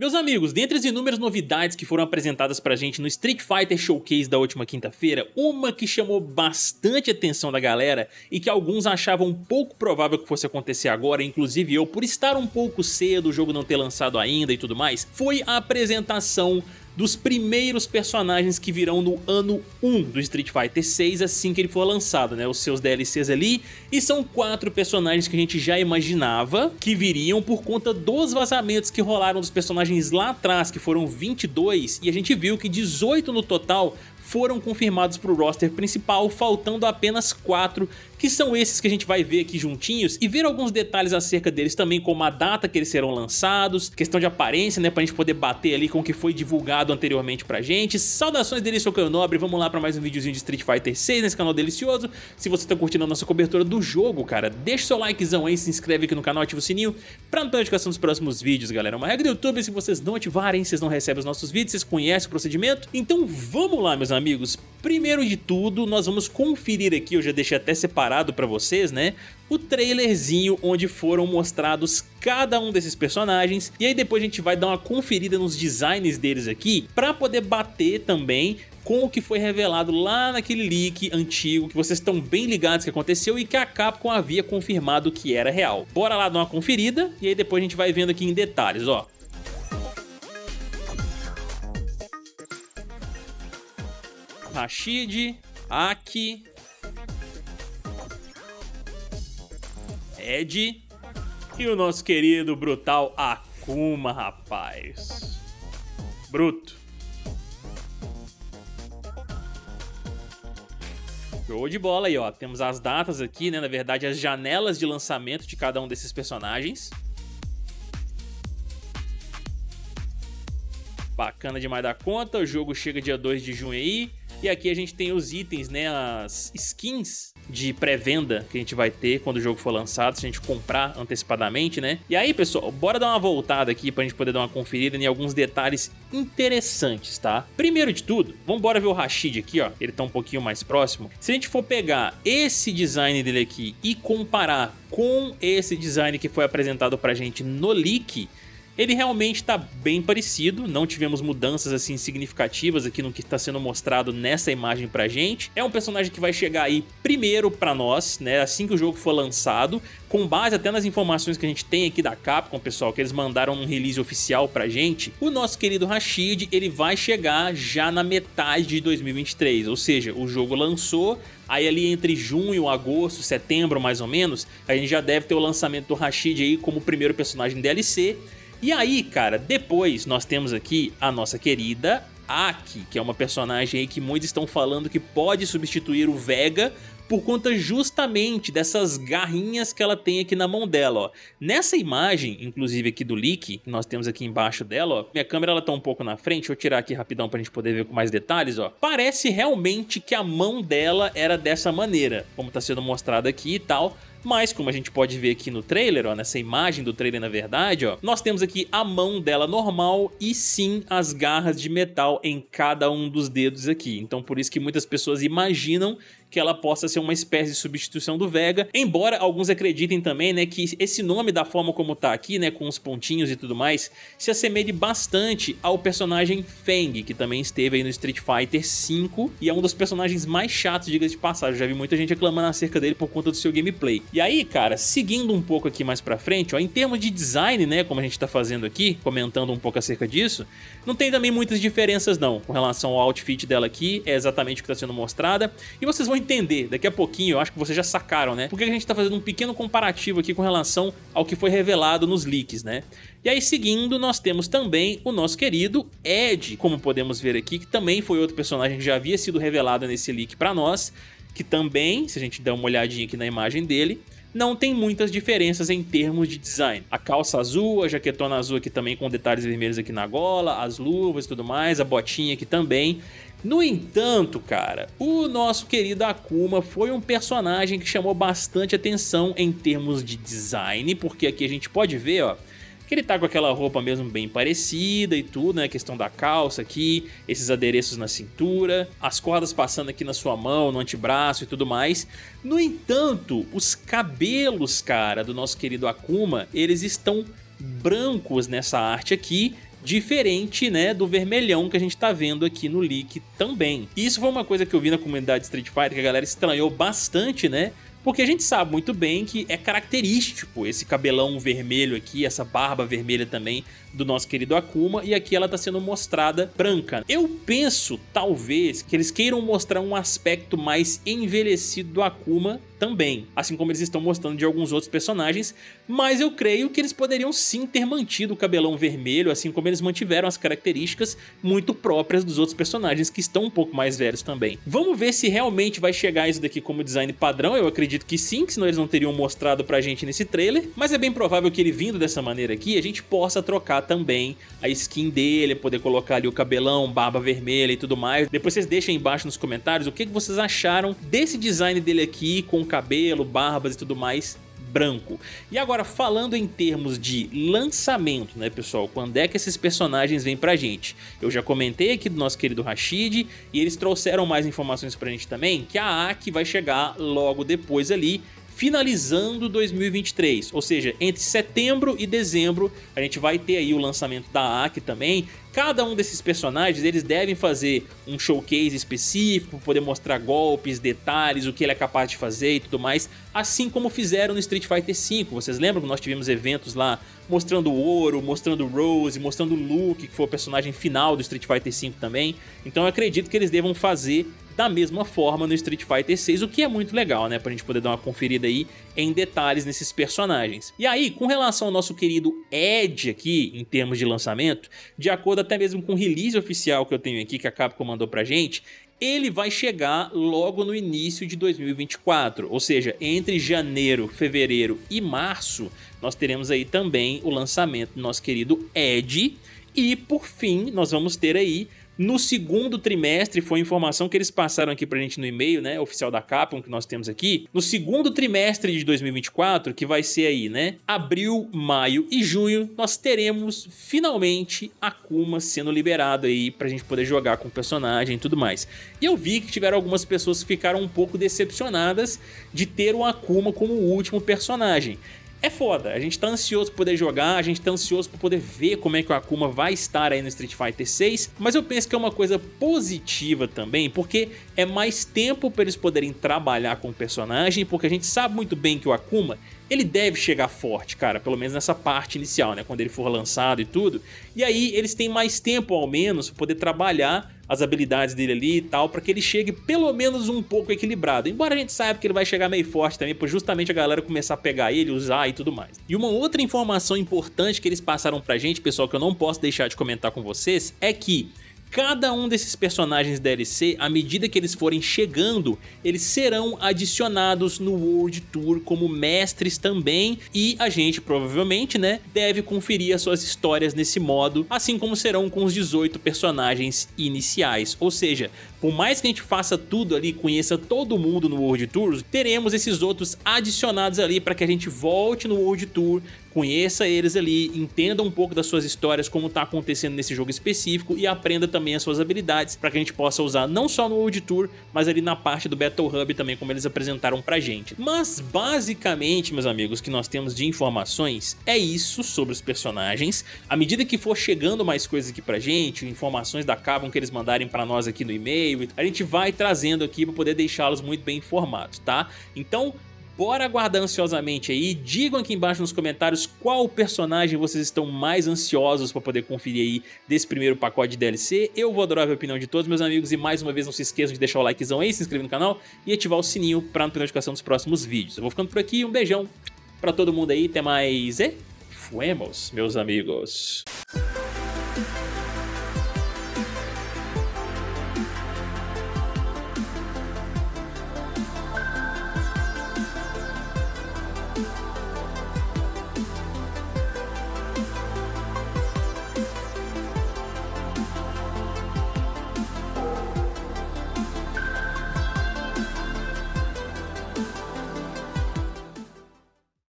Meus amigos, dentre as inúmeras novidades que foram apresentadas pra gente no Street Fighter Showcase da última quinta-feira, uma que chamou bastante atenção da galera e que alguns achavam pouco provável que fosse acontecer agora, inclusive eu, por estar um pouco cedo, o jogo não ter lançado ainda e tudo mais, foi a apresentação dos primeiros personagens que virão no ano 1 do Street Fighter 6 assim que ele for lançado, né? Os seus DLCs ali. E são quatro personagens que a gente já imaginava que viriam por conta dos vazamentos que rolaram dos personagens lá atrás, que foram 22, e a gente viu que 18 no total foram confirmados para o roster principal, faltando apenas 4, que são esses que a gente vai ver aqui juntinhos e ver alguns detalhes acerca deles também, como a data que eles serão lançados, questão de aparência, né, pra gente poder bater ali com o que foi divulgado anteriormente pra gente. Saudações deles, sou Caio Nobre, vamos lá para mais um videozinho de Street Fighter 6 nesse canal delicioso. Se você tá curtindo a nossa cobertura do jogo, cara, deixa seu likezão aí, se inscreve aqui no canal, ativa o sininho pra não ter notificação dos próximos vídeos, galera. É uma regra do YouTube, se vocês não ativarem, vocês não recebem os nossos vídeos, vocês conhecem o procedimento. Então vamos lá, meus amigos amigos, primeiro de tudo nós vamos conferir aqui, eu já deixei até separado para vocês, né? O trailerzinho onde foram mostrados cada um desses personagens e aí depois a gente vai dar uma conferida nos designs deles aqui para poder bater também com o que foi revelado lá naquele leak antigo que vocês estão bem ligados que aconteceu e que a Capcom havia confirmado que era real. Bora lá dar uma conferida e aí depois a gente vai vendo aqui em detalhes, ó. Rashid, Aki, Ed e o nosso querido brutal Akuma, rapaz. Bruto. Show de bola aí, ó. Temos as datas aqui, né? Na verdade, as janelas de lançamento de cada um desses personagens. Bacana demais da conta. O jogo chega dia 2 de junho aí. E aqui a gente tem os itens, né, as skins de pré-venda que a gente vai ter quando o jogo for lançado, se a gente comprar antecipadamente, né? E aí, pessoal, bora dar uma voltada aqui pra gente poder dar uma conferida em alguns detalhes interessantes, tá? Primeiro de tudo, vamos embora ver o Rashid aqui, ó, ele tá um pouquinho mais próximo. Se a gente for pegar esse design dele aqui e comparar com esse design que foi apresentado pra gente no leak, ele realmente está bem parecido, não tivemos mudanças assim significativas aqui no que está sendo mostrado nessa imagem pra gente. É um personagem que vai chegar aí primeiro pra nós, né, assim que o jogo for lançado, com base até nas informações que a gente tem aqui da Capcom, pessoal, que eles mandaram um release oficial pra gente, o nosso querido Rashid, ele vai chegar já na metade de 2023, ou seja, o jogo lançou, aí ali entre junho, agosto, setembro mais ou menos, a gente já deve ter o lançamento do Rashid aí como primeiro personagem DLC, e aí, cara, depois nós temos aqui a nossa querida Aki, que é uma personagem aí que muitos estão falando que pode substituir o Vega por conta justamente dessas garrinhas que ela tem aqui na mão dela, ó. Nessa imagem, inclusive aqui do leak, que nós temos aqui embaixo dela, ó, minha câmera ela tá um pouco na frente, eu tirar aqui rapidão pra gente poder ver com mais detalhes, ó. Parece realmente que a mão dela era dessa maneira, como tá sendo mostrado aqui e tal, mas como a gente pode ver aqui no trailer, ó, nessa imagem do trailer na verdade, ó, nós temos aqui a mão dela normal e sim as garras de metal em cada um dos dedos aqui. Então por isso que muitas pessoas imaginam que ela possa ser uma espécie de substituição do Vega, embora alguns acreditem também né, que esse nome da forma como tá aqui, né, com os pontinhos e tudo mais, se assemelhe bastante ao personagem Feng, que também esteve aí no Street Fighter V e é um dos personagens mais chatos, diga-se de passagem, já vi muita gente reclamando acerca dele por conta do seu gameplay. E aí, cara, seguindo um pouco aqui mais pra frente, ó, em termos de design, né, como a gente tá fazendo aqui, comentando um pouco acerca disso, não tem também muitas diferenças não, com relação ao outfit dela aqui, é exatamente o que está sendo mostrada, e vocês vão entender daqui a pouquinho, eu acho que vocês já sacaram, né? Porque a gente tá fazendo um pequeno comparativo aqui com relação ao que foi revelado nos leaks, né? E aí seguindo nós temos também o nosso querido Ed, como podemos ver aqui, que também foi outro personagem que já havia sido revelado nesse leak para nós, que também, se a gente der uma olhadinha aqui na imagem dele, não tem muitas diferenças em termos de design. A calça azul, a jaquetona azul aqui também com detalhes vermelhos aqui na gola, as luvas e tudo mais, a botinha aqui também. No entanto, cara, o nosso querido Akuma foi um personagem que chamou bastante atenção em termos de design, porque aqui a gente pode ver, ó, que ele tá com aquela roupa mesmo bem parecida e tudo, né? A questão da calça aqui, esses adereços na cintura, as cordas passando aqui na sua mão, no antebraço e tudo mais. No entanto, os cabelos, cara, do nosso querido Akuma, eles estão brancos nessa arte aqui diferente né, do vermelhão que a gente tá vendo aqui no leak também. Isso foi uma coisa que eu vi na comunidade Street Fighter que a galera estranhou bastante, né? Porque a gente sabe muito bem que é característico esse cabelão vermelho aqui, essa barba vermelha também do nosso querido Akuma, e aqui ela está sendo mostrada branca. Eu penso, talvez, que eles queiram mostrar um aspecto mais envelhecido do Akuma também, assim como eles estão mostrando de alguns outros personagens, mas eu creio que eles poderiam sim ter mantido o cabelão vermelho, assim como eles mantiveram as características muito próprias dos outros personagens que estão um pouco mais velhos também. Vamos ver se realmente vai chegar isso daqui como design padrão, eu acredito que sim, que senão eles não teriam mostrado pra gente nesse trailer, mas é bem provável que ele vindo dessa maneira aqui, a gente possa trocar também a skin dele, poder colocar ali o cabelão, barba vermelha e tudo mais. Depois vocês deixem embaixo nos comentários o que vocês acharam desse design dele aqui com cabelo, barbas e tudo mais branco. E agora falando em termos de lançamento, né pessoal, quando é que esses personagens vêm pra gente? Eu já comentei aqui do nosso querido Rashid e eles trouxeram mais informações pra gente também, que a Aki vai chegar logo depois ali finalizando 2023, ou seja, entre setembro e dezembro a gente vai ter aí o lançamento da Aki também. Cada um desses personagens eles devem fazer um showcase específico, poder mostrar golpes, detalhes, o que ele é capaz de fazer e tudo mais, assim como fizeram no Street Fighter V. Vocês lembram que nós tivemos eventos lá mostrando o Ouro, mostrando Rose, mostrando Luke, que foi o personagem final do Street Fighter V também. Então eu acredito que eles devam fazer da mesma forma no Street Fighter 6, o que é muito legal, né, pra gente poder dar uma conferida aí em detalhes nesses personagens. E aí, com relação ao nosso querido Ed aqui, em termos de lançamento, de acordo até mesmo com o release oficial que eu tenho aqui, que a Capcom mandou pra gente, ele vai chegar logo no início de 2024, ou seja, entre janeiro, fevereiro e março, nós teremos aí também o lançamento do nosso querido Ed, e por fim, nós vamos ter aí no segundo trimestre, foi a informação que eles passaram aqui pra gente no e-mail, né, oficial da Capcom que nós temos aqui. No segundo trimestre de 2024, que vai ser aí, né, abril, maio e junho, nós teremos finalmente Akuma sendo liberado aí pra gente poder jogar com o personagem e tudo mais. E eu vi que tiveram algumas pessoas que ficaram um pouco decepcionadas de ter o Akuma como o último personagem é foda, a gente tá ansioso por poder jogar, a gente tá ansioso por poder ver como é que o Akuma vai estar aí no Street Fighter 6, mas eu penso que é uma coisa positiva também, porque é mais tempo para eles poderem trabalhar com o personagem, porque a gente sabe muito bem que o Akuma ele deve chegar forte, cara, pelo menos nessa parte inicial, né, quando ele for lançado e tudo. E aí eles têm mais tempo, ao menos, para poder trabalhar as habilidades dele ali e tal, para que ele chegue pelo menos um pouco equilibrado. Embora a gente saiba que ele vai chegar meio forte também, por justamente a galera começar a pegar ele, usar e tudo mais. E uma outra informação importante que eles passaram pra gente, pessoal, que eu não posso deixar de comentar com vocês, é que Cada um desses personagens DLC, à medida que eles forem chegando, eles serão adicionados no World Tour como mestres também e a gente provavelmente, né, deve conferir as suas histórias nesse modo, assim como serão com os 18 personagens iniciais. Ou seja, por mais que a gente faça tudo ali, conheça todo mundo no World Tour, teremos esses outros adicionados ali para que a gente volte no World Tour, conheça eles ali, entenda um pouco das suas histórias, como está acontecendo nesse jogo específico e aprenda também as suas habilidades para que a gente possa usar não só no World Tour, mas ali na parte do Battle Hub também, como eles apresentaram pra gente. Mas basicamente, meus amigos, que nós temos de informações é isso sobre os personagens. À medida que for chegando mais coisas aqui pra gente, informações da Capcom que eles mandarem pra nós aqui no e-mail, a gente vai trazendo aqui para poder deixá-los muito bem informados, tá? Então, Bora aguardar ansiosamente aí, digam aqui embaixo nos comentários qual personagem vocês estão mais ansiosos para poder conferir aí desse primeiro pacote de DLC. Eu vou adorar a opinião de todos meus amigos e mais uma vez não se esqueçam de deixar o likezão aí, se inscrever no canal e ativar o sininho para não perder notificação dos próximos vídeos. Eu vou ficando por aqui, um beijão para todo mundo aí, até mais e fuemos, meus amigos.